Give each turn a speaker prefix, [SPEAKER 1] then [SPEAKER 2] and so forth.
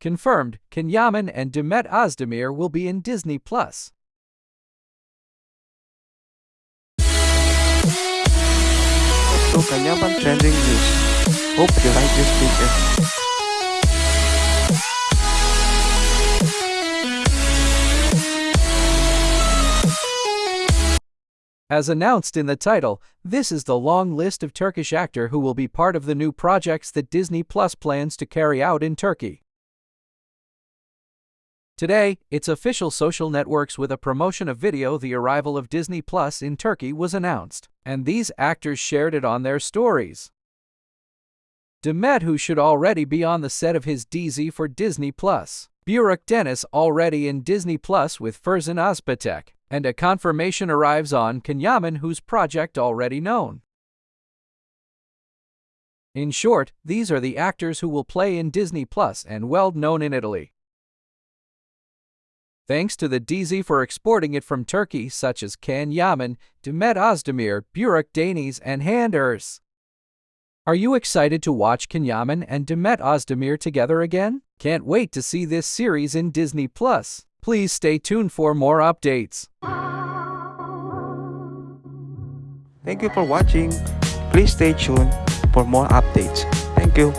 [SPEAKER 1] Confirmed, Can Yaman and Demet Özdemir will be in Disney Plus.
[SPEAKER 2] Can Yaman Trending News. Hope you like this video.
[SPEAKER 1] As announced in the title, this is the long list of Turkish actor who will be part of the new projects that Disney Plus plans to carry out in Turkey. Today, its official social networks with a promotion of video the arrival of Disney Plus in Turkey was announced, and these actors shared it on their stories. Demet who should already be on the set of his DZ for Disney Plus, Burak Deniz already in Disney Plus with Ferzan Özpetek, and a confirmation arrives on Can Yaman whose project already known. In short, these are the actors who will play in Disney Plus and well known in Italy. Thanks to the DZ for exporting it from Turkey such as Can Yaman, Demet Özdemir, Burak Deniz, and Handers. Are you excited to watch Can Yaman and Demet Özdemir together again? Can't wait to see this series in Disney Plus. Please stay tuned for more updates.
[SPEAKER 2] Thank you for watching. Please stay tuned for more updates. Thank you.